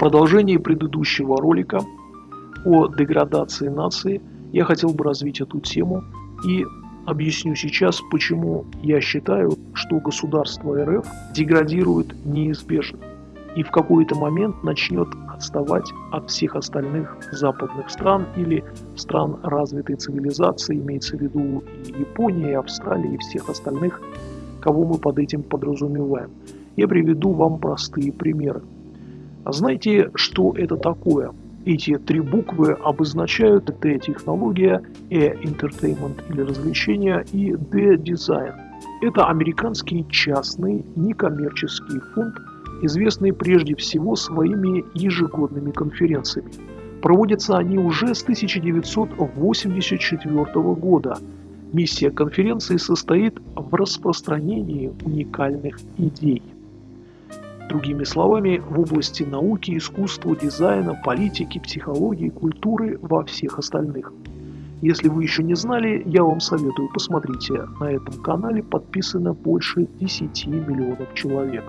продолжении предыдущего ролика о деградации нации я хотел бы развить эту тему и объясню сейчас, почему я считаю, что государство РФ деградирует неизбежно и в какой-то момент начнет отставать от всех остальных западных стран или стран развитой цивилизации, имеется в виду и Япония, и Австралия, и всех остальных, кого мы под этим подразумеваем. Я приведу вам простые примеры. Знаете, что это такое? Эти три буквы обозначают Т-технология, E-entertainment или развлечения и D-дизайн. Это американский частный некоммерческий фонд, известный прежде всего своими ежегодными конференциями. Проводятся они уже с 1984 года. Миссия конференции состоит в распространении уникальных идей. Другими словами, в области науки, искусства, дизайна, политики, психологии, культуры во всех остальных. Если вы еще не знали, я вам советую, посмотрите, на этом канале подписано больше 10 миллионов человек.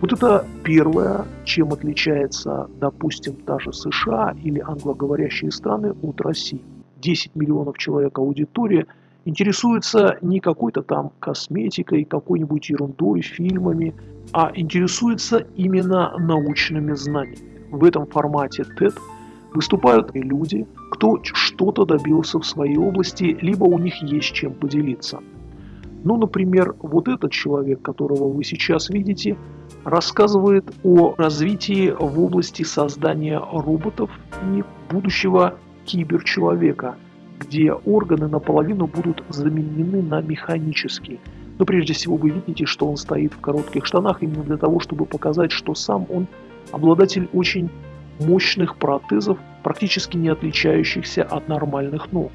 Вот это первое, чем отличается, допустим, та же США или англоговорящие страны от России. 10 миллионов человек аудитория интересуется не какой-то там косметикой, какой-нибудь ерундой, фильмами, а интересуется именно научными знаниями. В этом формате TED выступают люди, кто что-то добился в своей области, либо у них есть чем поделиться. Ну, например, вот этот человек, которого вы сейчас видите, рассказывает о развитии в области создания роботов и будущего киберчеловека, где органы наполовину будут заменены на механические – но прежде всего вы видите, что он стоит в коротких штанах именно для того, чтобы показать, что сам он обладатель очень мощных протезов, практически не отличающихся от нормальных ног.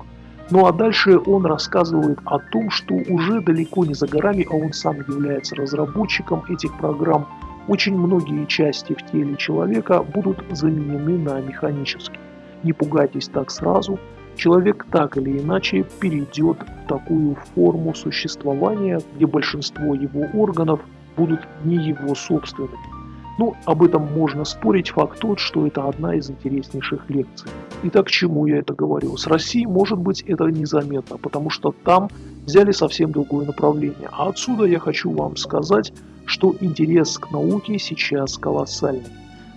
Ну а дальше он рассказывает о том, что уже далеко не за горами, а он сам является разработчиком этих программ, очень многие части в теле человека будут заменены на механические. Не пугайтесь так сразу – человек так или иначе перейдет в такую форму существования, где большинство его органов будут не его собственными. Ну, об этом можно спорить, факт тот, что это одна из интереснейших лекций. Итак, к чему я это говорю? С Россией, может быть, это незаметно, потому что там взяли совсем другое направление. А отсюда я хочу вам сказать, что интерес к науке сейчас колоссальный.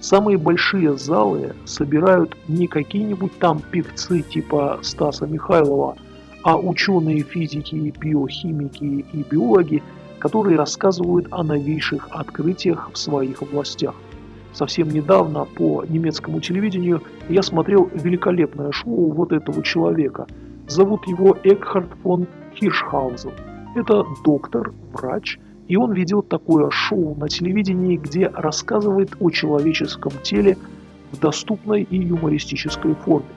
Самые большие залы собирают не какие-нибудь там певцы типа Стаса Михайлова, а ученые физики, биохимики и биологи, которые рассказывают о новейших открытиях в своих областях. Совсем недавно по немецкому телевидению я смотрел великолепное шоу вот этого человека. Зовут его Экхард фон Хиршхаузен. Это доктор, врач, и он ведет такое шоу на телевидении, где рассказывает о человеческом теле в доступной и юмористической форме.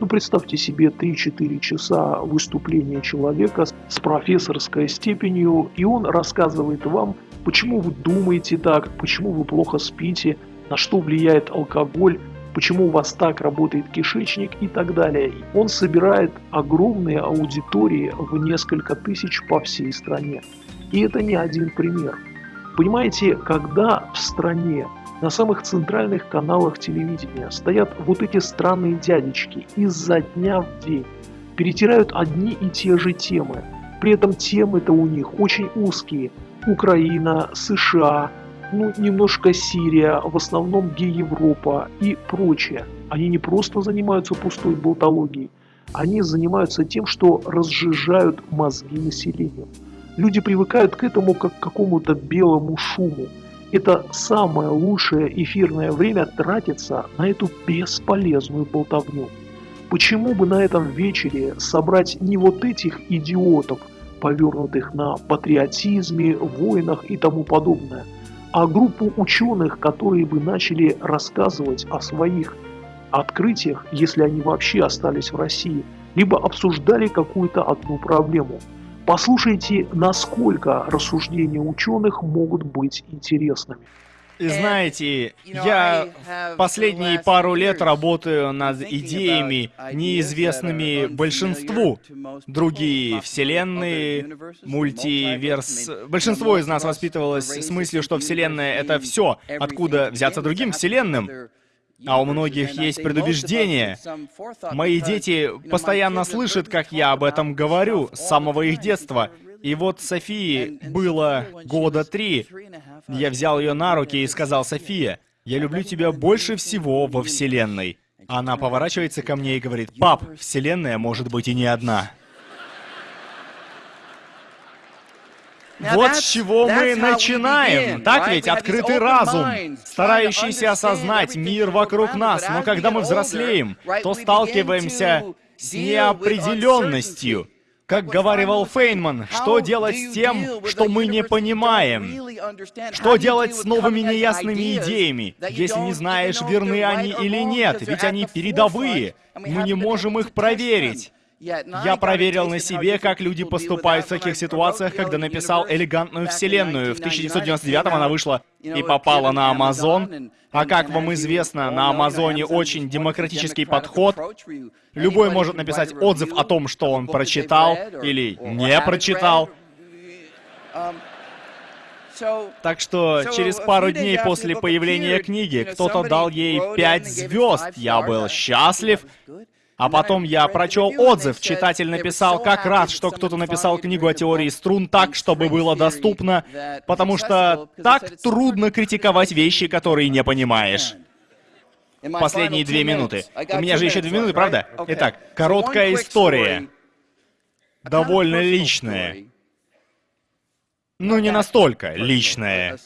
Ну, представьте себе 3-4 часа выступления человека с профессорской степенью, и он рассказывает вам, почему вы думаете так, почему вы плохо спите, на что влияет алкоголь, почему у вас так работает кишечник и так далее. Он собирает огромные аудитории в несколько тысяч по всей стране. И это не один пример. Понимаете, когда в стране на самых центральных каналах телевидения стоят вот эти странные дядечки изо дня в день, перетирают одни и те же темы. При этом темы-то у них очень узкие. Украина, США, ну, немножко Сирия, в основном Ге-Европа и прочее. Они не просто занимаются пустой болтологией, они занимаются тем, что разжижают мозги населению. Люди привыкают к этому как к какому-то белому шуму. Это самое лучшее эфирное время тратится на эту бесполезную болтовню. Почему бы на этом вечере собрать не вот этих идиотов, повернутых на патриотизме, войнах и тому подобное, а группу ученых, которые бы начали рассказывать о своих открытиях, если они вообще остались в России, либо обсуждали какую-то одну проблему – Послушайте, насколько рассуждения ученых могут быть интересными. И знаете, я последние пару лет работаю над идеями, неизвестными большинству. Другие вселенные, мультиверс... Большинство из нас воспитывалось с мыслью, что вселенная — это все, откуда взяться другим вселенным. А у многих есть предубеждение. Мои дети постоянно слышат, как я об этом говорю с самого их детства. И вот Софии было года три. Я взял ее на руки и сказал, «София, я люблю тебя больше всего во Вселенной». Она поворачивается ко мне и говорит, «Пап, Вселенная может быть и не одна». Вот с чего мы начинаем. Так ведь? Открытый разум, старающийся осознать мир вокруг нас. Но когда мы взрослеем, то сталкиваемся с неопределенностью. Как говаривал Фейнман, что делать с тем, что мы не понимаем? Что делать с новыми неясными идеями, если не знаешь, верны они или нет? Ведь они передовые, мы не можем их проверить. Я проверил на себе, как люди поступают в таких ситуациях, когда написал «Элегантную вселенную». В 1999 она вышла и попала на Амазон. А как вам известно, на Амазоне очень демократический подход. Любой может написать отзыв о том, что он прочитал или не прочитал. Так что через пару дней после появления книги кто-то дал ей пять звезд. Я был счастлив. А потом я прочел отзыв. Читатель написал, как рад, что кто-то написал книгу о теории струн так, чтобы было доступно, потому что так трудно критиковать вещи, которые не понимаешь. Последние две минуты. У меня же еще две минуты, правда? Итак, короткая история. Довольно личная. Ну, не настолько личная.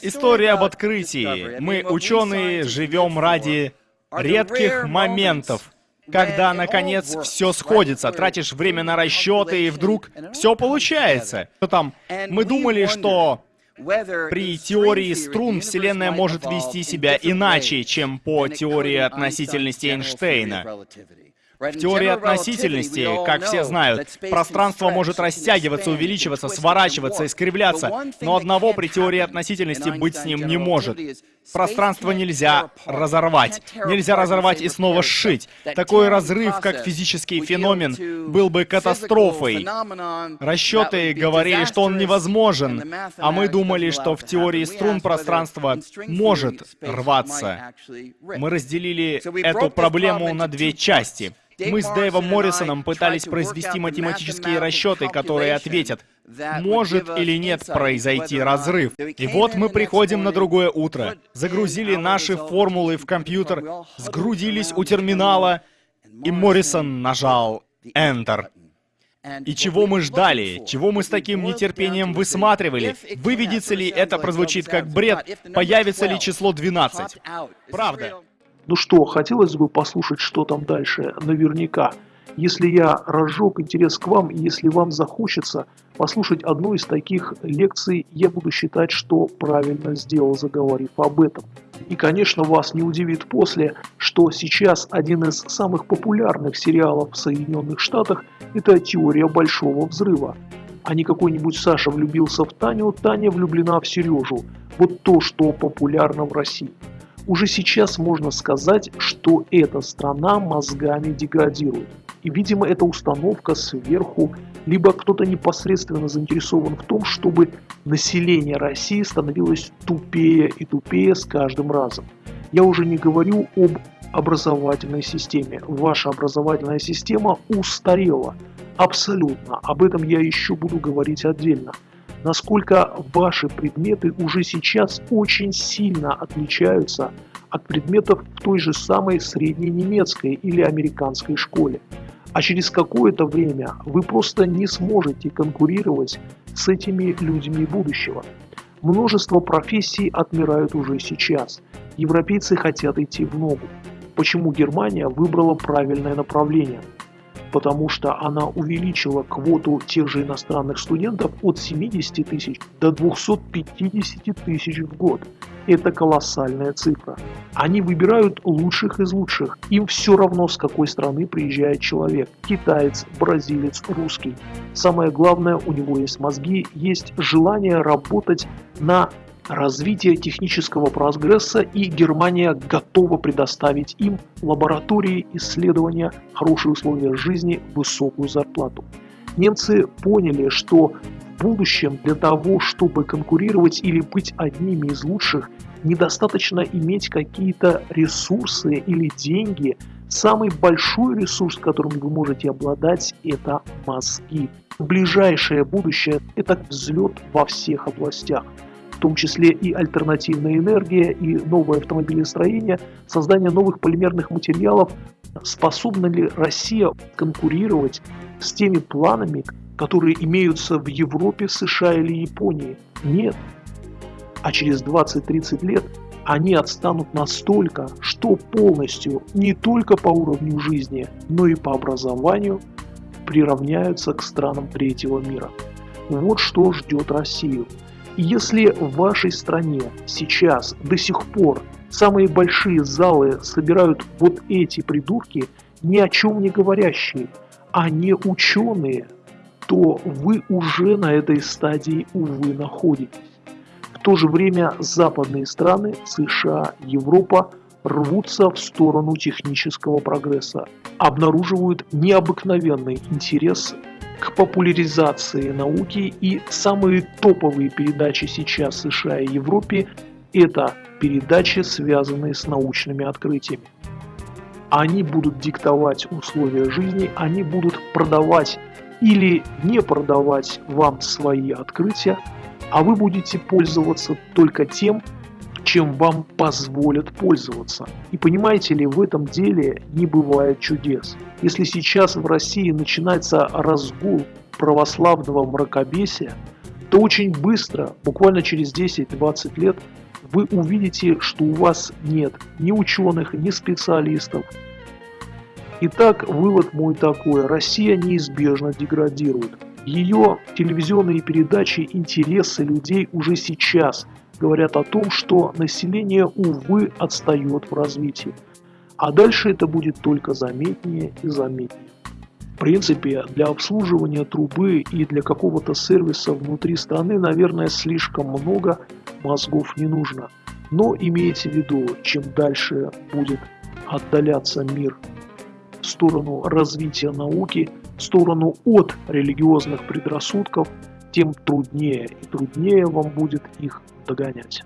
История об открытии. Мы, ученые, живем ради редких моментов, когда, наконец, все сходится, тратишь время на расчеты, и вдруг все получается. Что там? Мы думали, что при теории струн Вселенная может вести себя иначе, чем по теории относительности Эйнштейна. В теории относительности, как все знают, пространство может растягиваться, увеличиваться, сворачиваться, искривляться, но одного при теории относительности быть с ним не может. Пространство нельзя разорвать. Нельзя разорвать и снова сшить. Такой разрыв, как физический феномен, был бы катастрофой. Расчеты говорили, что он невозможен, а мы думали, что в теории струн пространство может рваться. Мы разделили эту проблему на две части. Мы с Дэйвом Моррисоном пытались произвести математические расчеты, которые ответят, может или нет произойти разрыв. И вот мы приходим на другое утро, загрузили наши формулы в компьютер, сгрудились у терминала, и Моррисон нажал Enter. И чего мы ждали? Чего мы с таким нетерпением высматривали? Выведется ли это прозвучит как бред? Появится ли число 12? Правда. Ну что, хотелось бы послушать, что там дальше, наверняка. Если я разжег интерес к вам, и если вам захочется послушать одну из таких лекций, я буду считать, что правильно сделал, заговорив об этом. И, конечно, вас не удивит после, что сейчас один из самых популярных сериалов в Соединенных Штатах – это «Теория Большого Взрыва». А не какой-нибудь Саша влюбился в Таню, Таня влюблена в Сережу. Вот то, что популярно в России. Уже сейчас можно сказать, что эта страна мозгами деградирует. И, видимо, эта установка сверху, либо кто-то непосредственно заинтересован в том, чтобы население России становилось тупее и тупее с каждым разом. Я уже не говорю об образовательной системе. Ваша образовательная система устарела. Абсолютно. Об этом я еще буду говорить отдельно насколько ваши предметы уже сейчас очень сильно отличаются от предметов в той же самой средней немецкой или американской школе. А через какое-то время вы просто не сможете конкурировать с этими людьми будущего. Множество профессий отмирают уже сейчас. Европейцы хотят идти в ногу. Почему Германия выбрала правильное направление? Потому что она увеличила квоту тех же иностранных студентов от 70 тысяч до 250 тысяч в год. Это колоссальная цифра. Они выбирают лучших из лучших. Им все равно, с какой страны приезжает человек. Китаец, бразилец, русский. Самое главное, у него есть мозги, есть желание работать на развитие технического прогресса и Германия готова предоставить им лаборатории, исследования, хорошие условия жизни, высокую зарплату. Немцы поняли, что в будущем для того, чтобы конкурировать или быть одними из лучших, недостаточно иметь какие-то ресурсы или деньги. Самый большой ресурс, которым вы можете обладать, это мозги. Ближайшее будущее – это взлет во всех областях том числе и альтернативная энергия, и новое автомобилестроение, создание новых полимерных материалов. Способна ли Россия конкурировать с теми планами, которые имеются в Европе, США или Японии? Нет. А через 20-30 лет они отстанут настолько, что полностью не только по уровню жизни, но и по образованию приравняются к странам третьего мира. Вот что ждет Россию. Если в вашей стране сейчас до сих пор самые большие залы собирают вот эти придурки, ни о чем не говорящие, а не ученые, то вы уже на этой стадии, увы, находитесь. В то же время западные страны, США, Европа рвутся в сторону технического прогресса, обнаруживают необыкновенный интерес к популяризации науки и самые топовые передачи сейчас в США и Европе – это передачи, связанные с научными открытиями. Они будут диктовать условия жизни, они будут продавать или не продавать вам свои открытия, а вы будете пользоваться только тем, чем вам позволят пользоваться. И понимаете ли, в этом деле не бывает чудес. Если сейчас в России начинается разгул православного мракобесия, то очень быстро, буквально через 10-20 лет, вы увидите, что у вас нет ни ученых, ни специалистов. Итак, вывод мой такой. Россия неизбежно деградирует. Ее телевизионные передачи, интересы людей уже сейчас говорят о том, что население, увы, отстает в развитии. А дальше это будет только заметнее и заметнее. В принципе, для обслуживания трубы и для какого-то сервиса внутри страны, наверное, слишком много мозгов не нужно. Но имейте в виду, чем дальше будет отдаляться мир в сторону развития науки, в сторону от религиозных предрассудков, тем труднее и труднее вам будет их догонять.